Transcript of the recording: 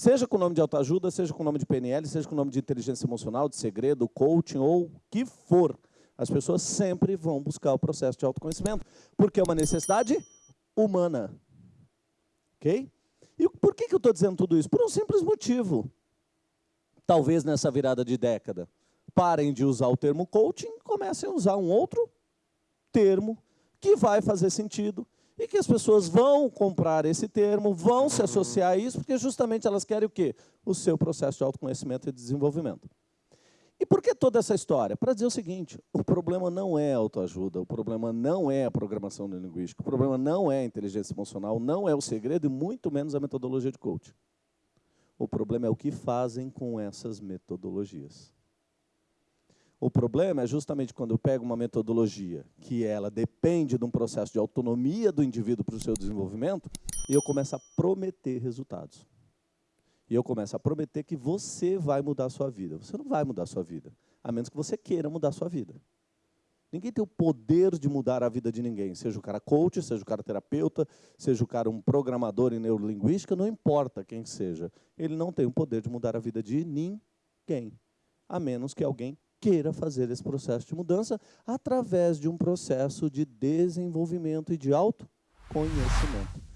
Seja com o nome de autoajuda, seja com o nome de PNL, seja com o nome de inteligência emocional, de segredo, coaching ou o que for. As pessoas sempre vão buscar o processo de autoconhecimento, porque é uma necessidade humana. Ok? E por que, que eu estou dizendo tudo isso? Por um simples motivo. Talvez nessa virada de década, parem de usar o termo coaching e comecem a usar um outro termo que vai fazer sentido e que as pessoas vão comprar esse termo, vão se associar a isso, porque justamente elas querem o quê? O seu processo de autoconhecimento e desenvolvimento. E por que toda essa história? Para dizer o seguinte, o problema não é autoajuda, o problema não é a programação linguística, o problema não é a inteligência emocional, não é o segredo e muito menos a metodologia de coaching. O problema é o que fazem com essas metodologias. O problema é justamente quando eu pego uma metodologia que ela depende de um processo de autonomia do indivíduo para o seu desenvolvimento e eu começo a prometer resultados. E eu começo a prometer que você vai mudar a sua vida. Você não vai mudar a sua vida, a menos que você queira mudar a sua vida. Ninguém tem o poder de mudar a vida de ninguém, seja o cara coach, seja o cara terapeuta, seja o cara um programador em neurolinguística, não importa quem seja. Ele não tem o poder de mudar a vida de ninguém, a menos que alguém queira fazer esse processo de mudança através de um processo de desenvolvimento e de autoconhecimento.